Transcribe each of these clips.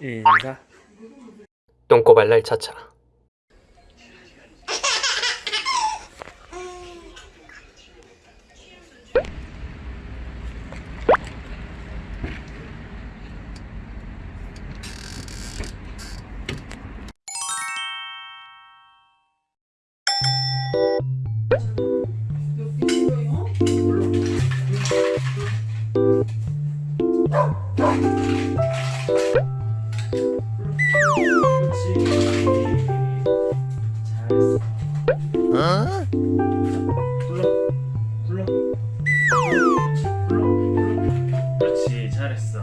인사 똥꼬발랄 차차. 그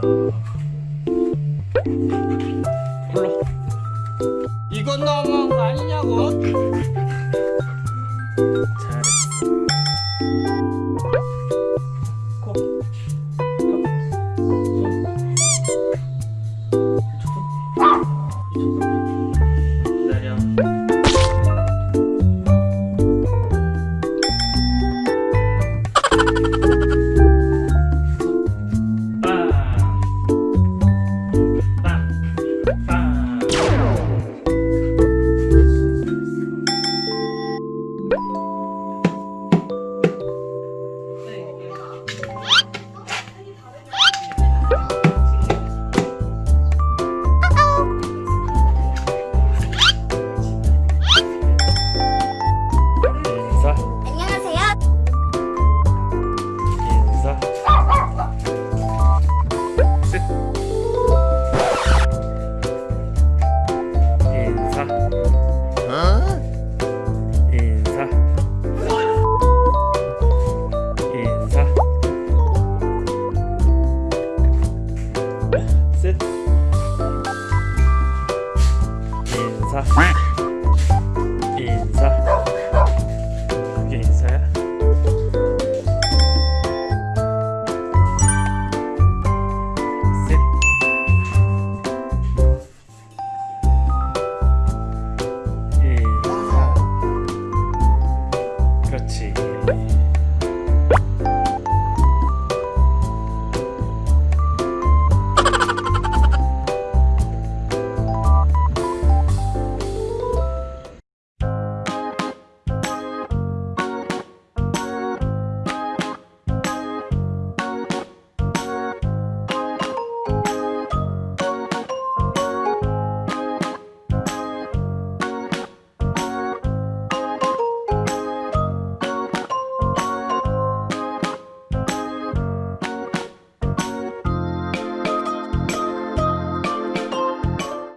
잘했어 이건 너무한 거 아니냐고? 잘했어 코 기다려 셋. 인사. 인사. 그게 인사야? 인사. 그렇지.